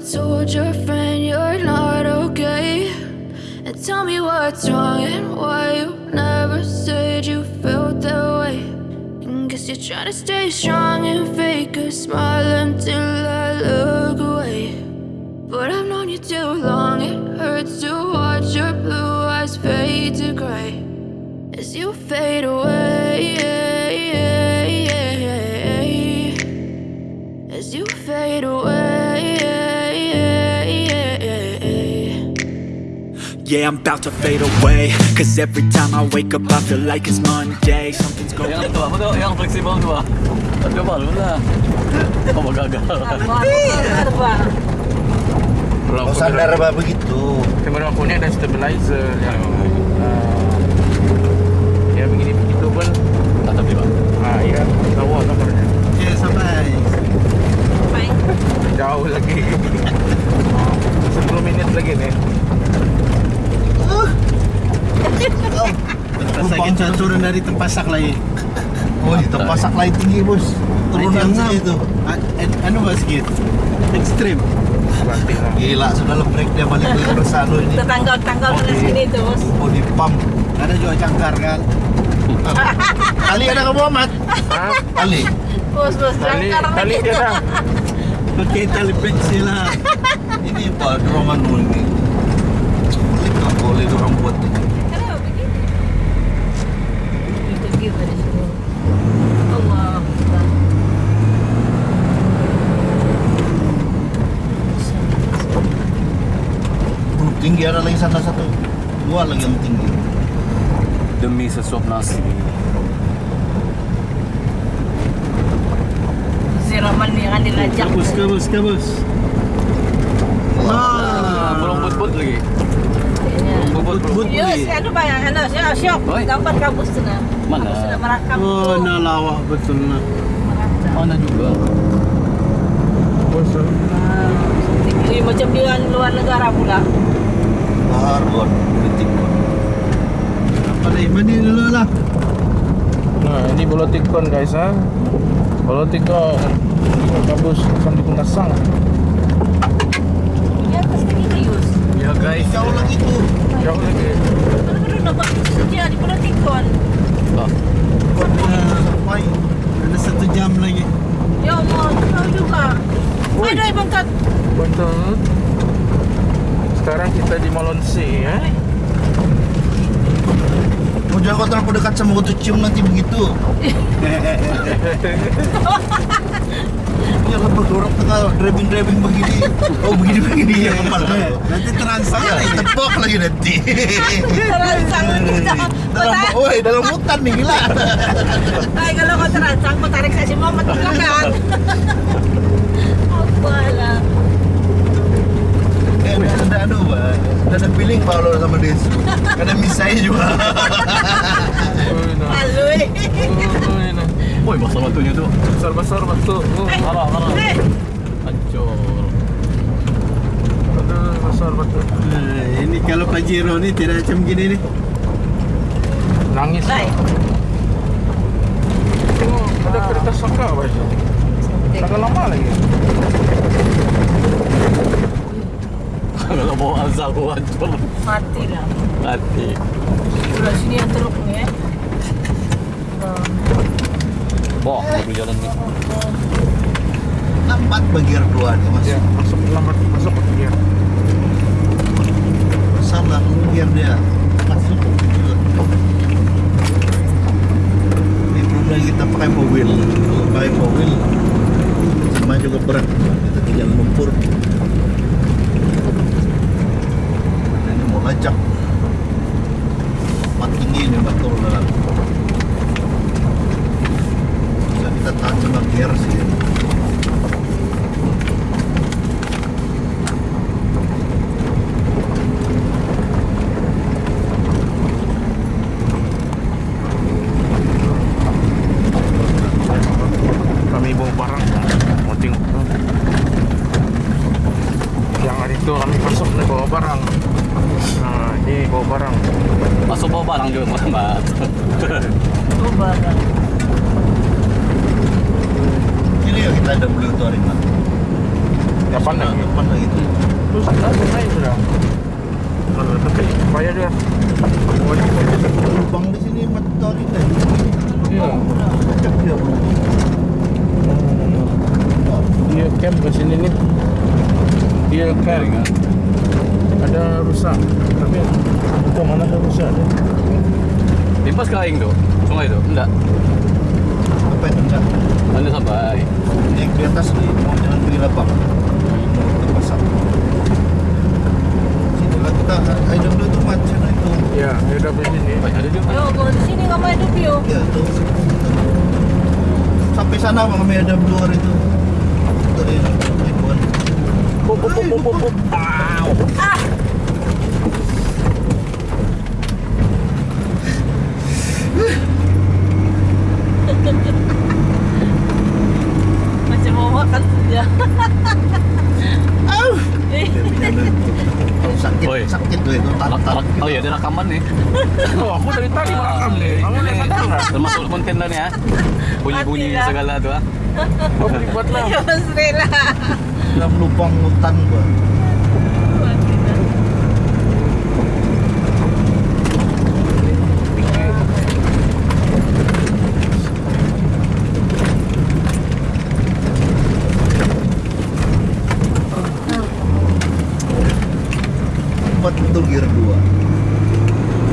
told your friend you're not okay? And tell me what's wrong and why you never said you felt that way. And guess you're trying to stay strong and fake a smile until I look away. But I've known you too long, it hurts to watch your blue eyes fade to gray as you fade away. Yeah, I'm about to fade away Cause every time I wake up I feel like it's Monday Something's going Yang tua, apa tuh? Yang fleksibel tua. Coba lu lah. Oh, gagal. Oh sadar apa begitu Kamera phone ada stabilizer yang uh, ya begini begitu pun Tak tapi bang. ah ya tahu kabarnya Ya sampai jauh lagi Rumpang turun dari tempasak lagi Oh di tempasak lain tinggi bos. Turunan saja itu. Anu mas sedikit Ekstrim. Gila sudah lebrek dia balik ke Bersano ini. Tetangga-tetangga mana sini tuh bos. Oh di pump. Ada juga cangkar kan? Ali ada kamu amat Hah? Ali? Bos bos tali jangkar tali dia dah Pakai tali pensil lah Ini apa dorongan ini. Nggak boleh dorong buat. ini Kenapa begitu? Itu gimana sih? Allah. Belum tinggi ada lagi sana satu Dua lagi yang tinggi Demi sesuap nasi. Siraman yang dilajak. kabus kabus Ah, belum but-but lagi. Belum but-but. Yes, anu bayang, anu siap siap. Gambar kabus sana. Mana? Kabus merakam Oh tuh. nah lawak betul nah Merakam. Mana juga. bos Ini macam di luar negara pula. Hargon Kritik Apa lagi mandi dulu lah. Nah ini bolotikon guys ha bolotikon kabus sambil kunasang Ini atas ini Yus. Ya guys. Jauh lagi tuh. Jauh lagi. Aduh, nampak dia di Politikon. Ah, Sampai Ada satu jam lagi. Ya Allah, tahu juga. Aduh, bangkat. betul sekarang kita di Molonsi ya. Mau jangan kau terlalu dekat sama kau tuh cium nanti begitu. Ya lah orang tengah driving driving begini. Oh begini begini. Ya kepala Nanti terangsang lagi Tepok lagi nanti. Terangsang kita. Dalam Woi dalam hutan nih gila. Ay, kalau kau terangsang, kau tarik saya semua mati belakang. Apa lah. Eh ada anu Pak Ada feeling kalau sama Desu Misai juga. Malu. Eh. Woi, basah batunya tuh. besar besar batu. Oh, Parah, parah. Eh, Hancur. aduh besar batu. Nah, Ini kalau Pajero nih tidak macam gini nih. Nangis. Oh, ada kereta saka baju agak lama lagi Kalau mau gua hancur. Mati lah. Mati. Sebelah sini yang teruk nih eh. Wah, mobil jalan nih. Lambat bagi dua nih mas ya masuk lambat masuk ke dia Salah biar dia masuk Ini belum lagi kita pakai mobil Kalau pakai mobil sama juga berat Kita tinggal lumpur Ini mau lacak Empat tinggi ini betul dalam Bisa kita tahan sama gear sih kami bawa barang mau tengok yang hari itu kami masuk nih bawa barang nah ini bawa barang Masuk bawa barang juga Muhammad. Oh, barang. Ini ya kita ada beli itu hari ini Kapan lagi? Kapan lagi itu? Terus langsung naik sudah. Kalau tapi bayar dia. Lubang di sini motor ini. Iya. Cek dia. Dia camp ke sini nih. Dia camp. Ada rusak. Tapi bukan mana ada rusak dia. Timpas ke aing tuh. Sungai tuh. Enggak. Apa itu enggak? Anda sampai. Naik di atas nih, mau jalan ke Labang. Terpasang. Sini lah kita, ada dulu itu macam itu. Ya, dia dah di sini. Ada juga. Yo, kau di sini ngapain hidup yo? Ya itu. Sampai sana bang kami ada luar itu. Dari ribuan. Pop pop pop pop pop. Macam mau makan saja. Kalau sakit, Oi. sakit tuh itu Rak- tarik rak- Oh iya, ada rekaman nih. Oh, aku dari tadi merekam nih. Kamu lihat sadar nggak? Termasuk konten lah nih ya. Bunyi-bunyi lah. segala tuh ah. Oh, dibuat lah. Ya Mas Rela. dalam lubang hutan gua. Empat itu gear 2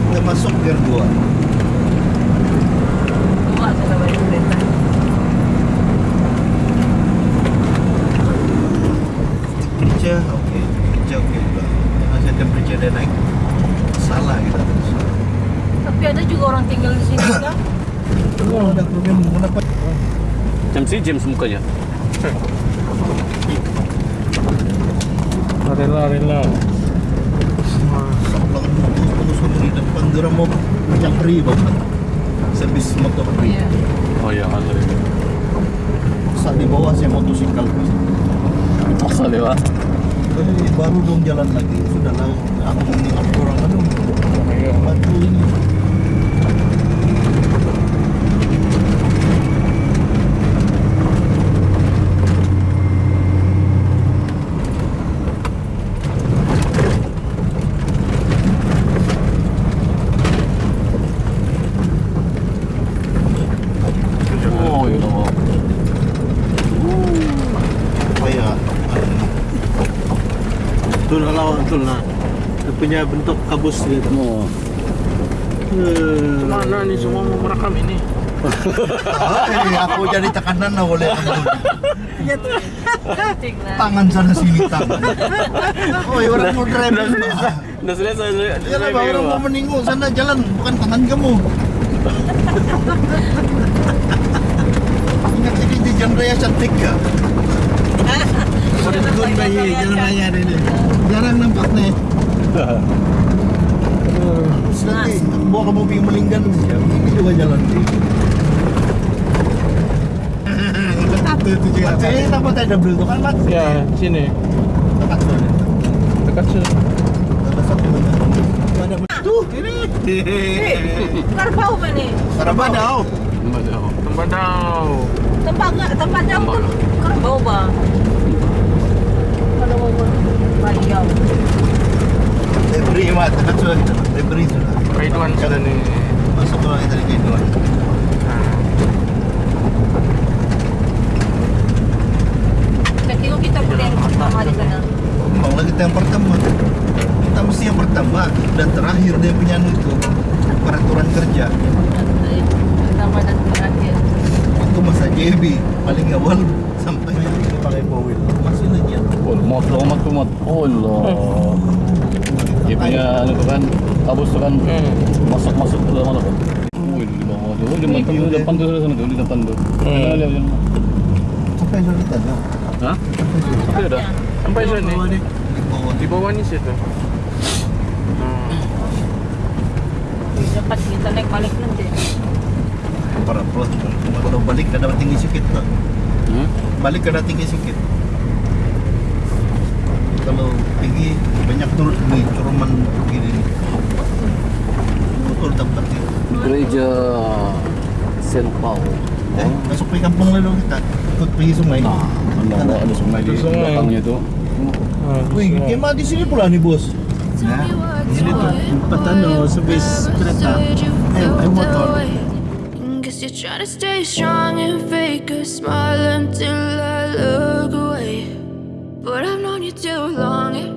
Kita masuk gear 2 Dua sudah banyak kereta. kerja oke juga jangan saya kerja dia naik salah kita Tapi ada juga orang tinggal di sini kan? oh, ada problem kenapa Jam si James mukanya. Rela rela. Sablang terus terus di depan dia mau macam free banget servis motor free Iya. Oh iya, kan. saat di bawah saya motosikal Asal ya, Pak. Eh, baru dong jalan lagi. Sudah lah aku ini aku orang aduh bantu ini Oh, iya dong. supaya itu lah lawan dia punya bentuk kabus gitu Oh. Eh, Mana nih semua mau merekam ini? eh, aku jadi tekanan lah oleh Penting lah. tangan sana sini tangan oh ya orang mau driving. Udah selesai. Ya lah, orang mau meninggung sana jalan, bukan tangan kamu. Ingat ini di jalan raya cantik ya. Pada tahun bayi jalan raya ini. Jarang nampak nih. Terus nanti bawa kamu pergi melinggan ya, ini juga jalan sih. Satu itu juga. Saya dapat ada double itu kan, Mas? Ya, sini. Dekat. Dekat tuh ini. Tembadau. Tempat? Tempat jauh Tempat. tuh. Keluar bau bang. Mat. Kaiduan. Masuk ke lagi dari Kaiduan. Kita kita pertama di sana. Kita yang pertama. Kita mesti yang pertama dan terakhir dia punya anu itu peraturan kerja. Pertama dan terakhir. Waktu masa JB paling awal sampai ini pakai bowil masih lagi ya. Oh, mot lo, mot lo, mot. Oh, lo. Dia punya anu tu kan, tu kan Hmm. masuk-masuk ke dalam apa? Oh, di bawah tu. Oh, di depan sana di depan. Hmm. Lihat, lihat. Sampai sudah kita dah. Ada? Sampai sini. Ni. Di bawah ni situ. Hmm. Dapat kita naik balik nanti. para plus. Kalau balik kada tinggi sikit tak. Hmm? Balik kada tinggi sikit. Kalau tinggi banyak turun ni curuman begini ni. Betul tempatnya. Gereja Saint Paul. Eh, masuk ke kampung lalu kita ikut pergi sungai. Nah, ada, ada sungai di belakangnya itu. Ah, Wih, kemah di sini pula nih bos. What's ini tuh tempat anu servis kereta. Eh, eh motor. You're trying to stay strong and fake a smile until I look away. But I've known you too long